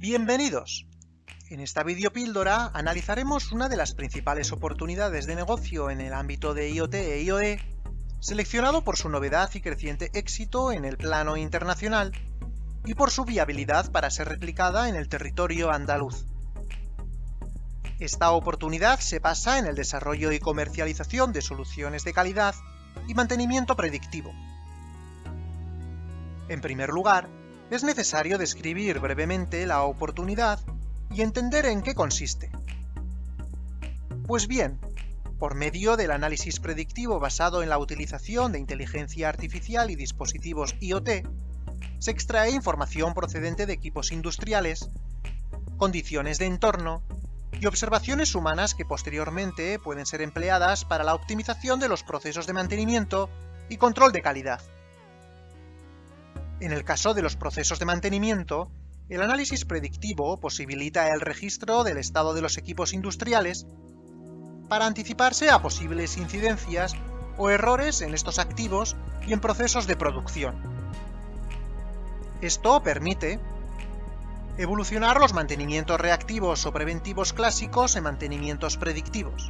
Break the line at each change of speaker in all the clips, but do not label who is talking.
Bienvenidos. En esta videopíldora analizaremos una de las principales oportunidades de negocio en el ámbito de IoT e IoE, seleccionado por su novedad y creciente éxito en el plano internacional y por su viabilidad para ser replicada en el territorio andaluz. Esta oportunidad se basa en el desarrollo y comercialización de soluciones de calidad y mantenimiento predictivo. En primer lugar, es necesario describir brevemente la oportunidad y entender en qué consiste. Pues bien, por medio del análisis predictivo basado en la utilización de inteligencia artificial y dispositivos IoT, se extrae información procedente de equipos industriales, condiciones de entorno y observaciones humanas que posteriormente pueden ser empleadas para la optimización de los procesos de mantenimiento y control de calidad. En el caso de los procesos de mantenimiento, el análisis predictivo posibilita el registro del estado de los equipos industriales para anticiparse a posibles incidencias o errores en estos activos y en procesos de producción. Esto permite evolucionar los mantenimientos reactivos o preventivos clásicos en mantenimientos predictivos,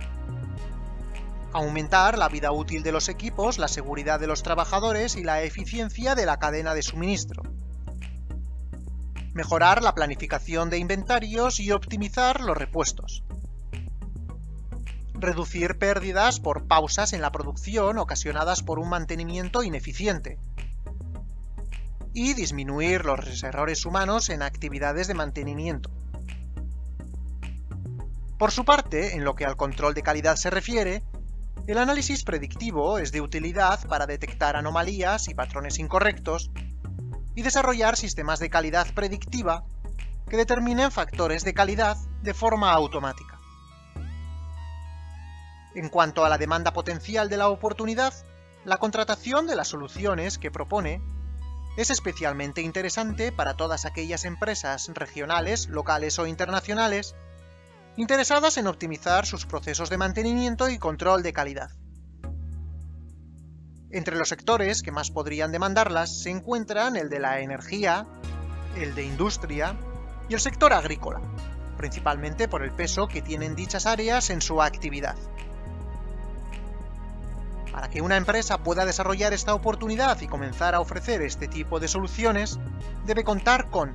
aumentar la vida útil de los equipos, la seguridad de los trabajadores y la eficiencia de la cadena de suministro, mejorar la planificación de inventarios y optimizar los repuestos, reducir pérdidas por pausas en la producción ocasionadas por un mantenimiento ineficiente, y disminuir los errores humanos en actividades de mantenimiento. Por su parte, en lo que al control de calidad se refiere, el análisis predictivo es de utilidad para detectar anomalías y patrones incorrectos y desarrollar sistemas de calidad predictiva que determinen factores de calidad de forma automática. En cuanto a la demanda potencial de la oportunidad, la contratación de las soluciones que propone es especialmente interesante para todas aquellas empresas regionales, locales o internacionales interesadas en optimizar sus procesos de mantenimiento y control de calidad. Entre los sectores que más podrían demandarlas se encuentran el de la energía, el de industria y el sector agrícola, principalmente por el peso que tienen dichas áreas en su actividad. Para que una empresa pueda desarrollar esta oportunidad y comenzar a ofrecer este tipo de soluciones, debe contar con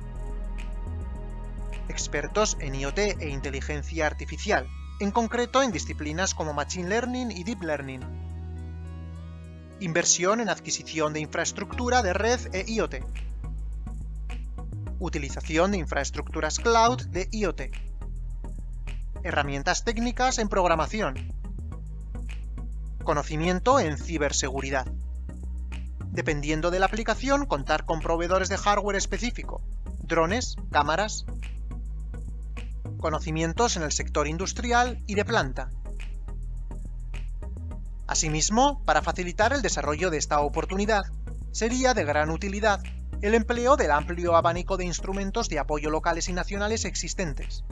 expertos en IoT e inteligencia artificial, en concreto en disciplinas como Machine Learning y Deep Learning. Inversión en adquisición de infraestructura de red e IoT. Utilización de infraestructuras cloud de IoT. Herramientas técnicas en programación, Conocimiento en ciberseguridad. Dependiendo de la aplicación, contar con proveedores de hardware específico, drones, cámaras. Conocimientos en el sector industrial y de planta. Asimismo, para facilitar el desarrollo de esta oportunidad, sería de gran utilidad el empleo del amplio abanico de instrumentos de apoyo locales y nacionales existentes,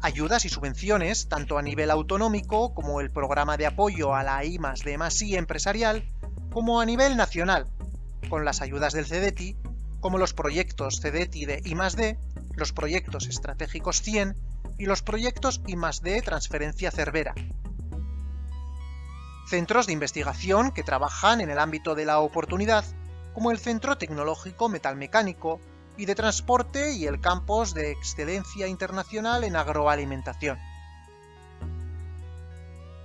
ayudas y subvenciones, tanto a nivel autonómico como el programa de apoyo a la I D empresarial, como a nivel nacional, con las ayudas del CEDETI, como los proyectos CEDETI de I+D, los proyectos estratégicos 100 y los proyectos I+D Transferencia Cervera. Centros de investigación que trabajan en el ámbito de la oportunidad, como el Centro Tecnológico Metalmecánico, y de transporte y el campus de excelencia internacional en agroalimentación.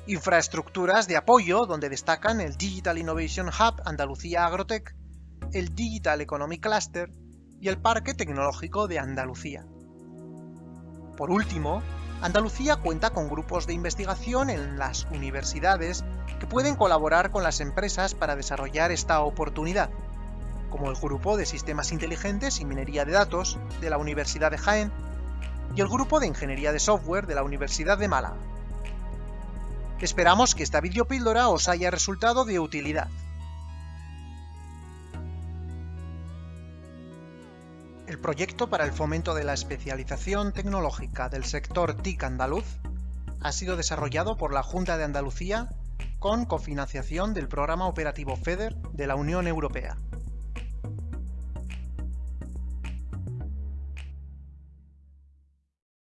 Infraestructuras de apoyo donde destacan el Digital Innovation Hub Andalucía Agrotech, el Digital Economy Cluster y el Parque Tecnológico de Andalucía. Por último, Andalucía cuenta con grupos de investigación en las universidades que pueden colaborar con las empresas para desarrollar esta oportunidad, como el Grupo de Sistemas Inteligentes y Minería de Datos de la Universidad de Jaén y el Grupo de Ingeniería de Software de la Universidad de Málaga. Esperamos que esta videopíldora os haya resultado de utilidad. El proyecto para el fomento de la especialización tecnológica del sector TIC andaluz ha sido desarrollado por la Junta de Andalucía con cofinanciación del Programa Operativo FEDER de la Unión Europea.